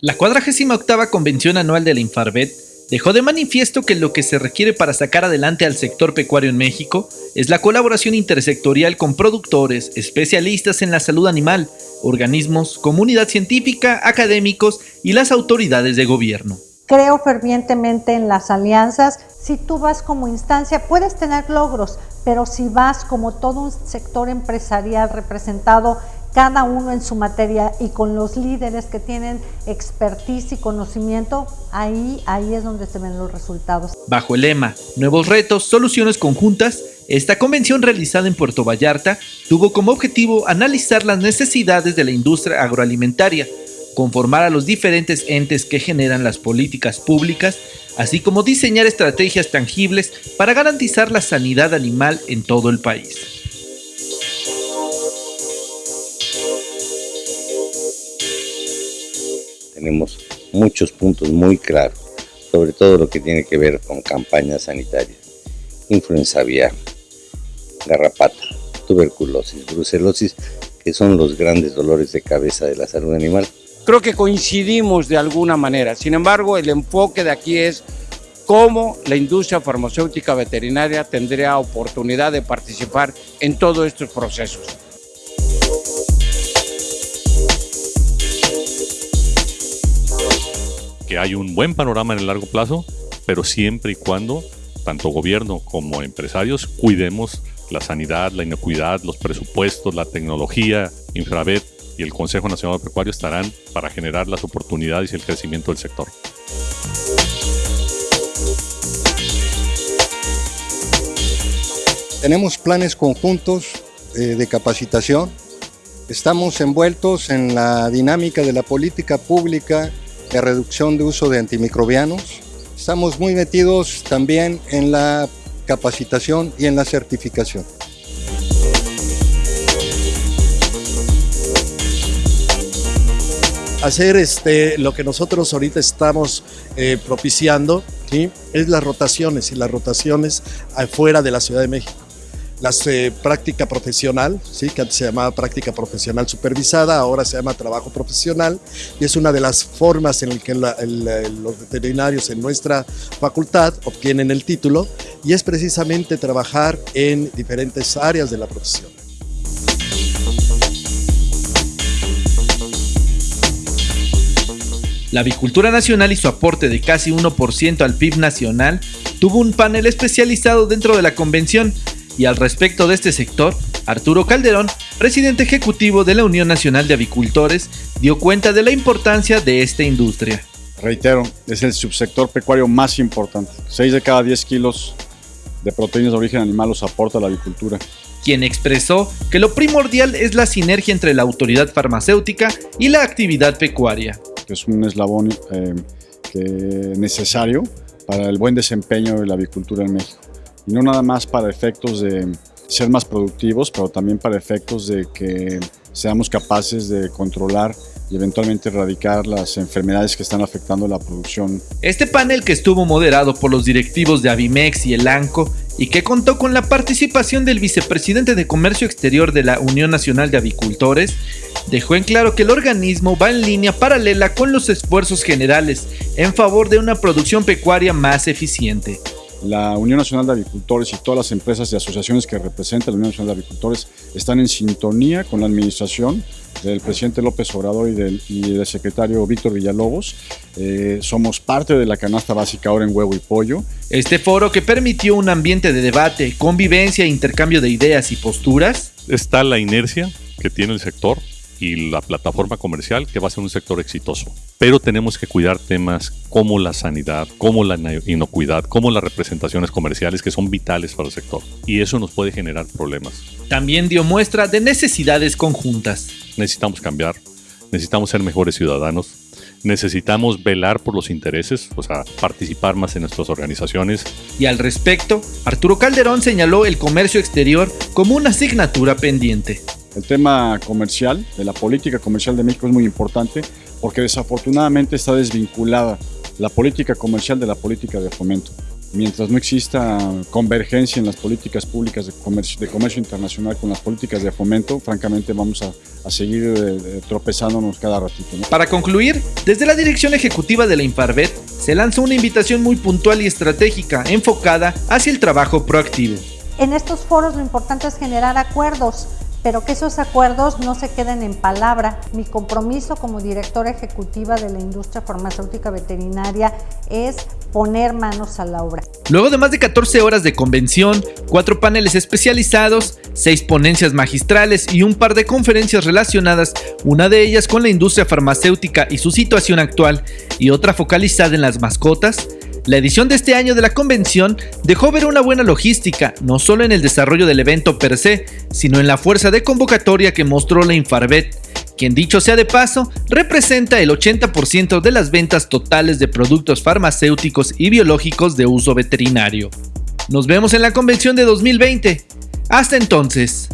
La 48 Convención Anual de la Infarvet dejó de manifiesto que lo que se requiere para sacar adelante al sector pecuario en México es la colaboración intersectorial con productores, especialistas en la salud animal, organismos, comunidad científica, académicos y las autoridades de gobierno. Creo fervientemente en las alianzas. Si tú vas como instancia, puedes tener logros, pero si vas como todo un sector empresarial representado cada uno en su materia y con los líderes que tienen expertise y conocimiento, ahí, ahí es donde se ven los resultados. Bajo el lema Nuevos retos, soluciones conjuntas, esta convención realizada en Puerto Vallarta tuvo como objetivo analizar las necesidades de la industria agroalimentaria, conformar a los diferentes entes que generan las políticas públicas, así como diseñar estrategias tangibles para garantizar la sanidad animal en todo el país. Tenemos muchos puntos muy claros, sobre todo lo que tiene que ver con campañas sanitarias, influenza aviar, garrapata, tuberculosis, brucelosis, que son los grandes dolores de cabeza de la salud animal. Creo que coincidimos de alguna manera, sin embargo el enfoque de aquí es cómo la industria farmacéutica veterinaria tendría oportunidad de participar en todos estos procesos. Que hay un buen panorama en el largo plazo, pero siempre y cuando tanto gobierno como empresarios cuidemos la sanidad, la inocuidad, los presupuestos, la tecnología, Infravet y el Consejo Nacional Pecuario estarán para generar las oportunidades y el crecimiento del sector. Tenemos planes conjuntos eh, de capacitación. Estamos envueltos en la dinámica de la política pública de reducción de uso de antimicrobianos. Estamos muy metidos también en la capacitación y en la certificación. Hacer este, lo que nosotros ahorita estamos eh, propiciando ¿sí? es las rotaciones y las rotaciones afuera de la Ciudad de México la eh, práctica profesional, ¿sí? que antes se llamaba práctica profesional supervisada, ahora se llama trabajo profesional y es una de las formas en las que los veterinarios en nuestra facultad obtienen el título y es precisamente trabajar en diferentes áreas de la profesión. La avicultura nacional y su aporte de casi 1% al PIB nacional tuvo un panel especializado dentro de la convención y al respecto de este sector, Arturo Calderón, presidente ejecutivo de la Unión Nacional de Avicultores, dio cuenta de la importancia de esta industria. Reitero, es el subsector pecuario más importante. 6 de cada 10 kilos de proteínas de origen animal los aporta la avicultura. Quien expresó que lo primordial es la sinergia entre la autoridad farmacéutica y la actividad pecuaria. Es un eslabón eh, necesario para el buen desempeño de la avicultura en México y no nada más para efectos de ser más productivos, pero también para efectos de que seamos capaces de controlar y eventualmente erradicar las enfermedades que están afectando la producción. Este panel que estuvo moderado por los directivos de Avimex y el ANCO y que contó con la participación del vicepresidente de Comercio Exterior de la Unión Nacional de Avicultores, dejó en claro que el organismo va en línea paralela con los esfuerzos generales en favor de una producción pecuaria más eficiente. La Unión Nacional de Avicultores y todas las empresas y asociaciones que representan la Unión Nacional de Avicultores están en sintonía con la administración del presidente López Obrador y del, secretario Víctor Villalobos. Eh, somos parte de la canasta básica ahora en huevo y pollo. Este foro que permitió un ambiente de debate, convivencia e intercambio de ideas y posturas. Está la inercia que tiene el sector y la plataforma comercial que va a ser un sector exitoso. Pero tenemos que cuidar temas como la sanidad, como la inocuidad, como las representaciones comerciales que son vitales para el sector. Y eso nos puede generar problemas. También dio muestra de necesidades conjuntas. Necesitamos cambiar, necesitamos ser mejores ciudadanos, necesitamos velar por los intereses, o sea, participar más en nuestras organizaciones. Y al respecto, Arturo Calderón señaló el comercio exterior como una asignatura pendiente. El tema comercial, de la política comercial de México es muy importante porque desafortunadamente está desvinculada la política comercial de la política de fomento. mientras no exista convergencia en las políticas públicas de comercio, de comercio internacional con las políticas de fomento, francamente vamos a, a seguir eh, tropezándonos cada ratito. ¿no? Para concluir, desde la dirección ejecutiva de la Infarvet se lanzó una invitación muy puntual y estratégica enfocada hacia el trabajo proactivo. En estos foros lo importante es generar acuerdos, pero que esos acuerdos no se queden en palabra. Mi compromiso como directora ejecutiva de la industria farmacéutica veterinaria es poner manos a la obra. Luego de más de 14 horas de convención, cuatro paneles especializados, seis ponencias magistrales y un par de conferencias relacionadas, una de ellas con la industria farmacéutica y su situación actual, y otra focalizada en las mascotas, la edición de este año de la convención dejó ver una buena logística, no solo en el desarrollo del evento per se, sino en la fuerza de convocatoria que mostró la Infarvet, quien dicho sea de paso, representa el 80% de las ventas totales de productos farmacéuticos y biológicos de uso veterinario. Nos vemos en la convención de 2020. Hasta entonces.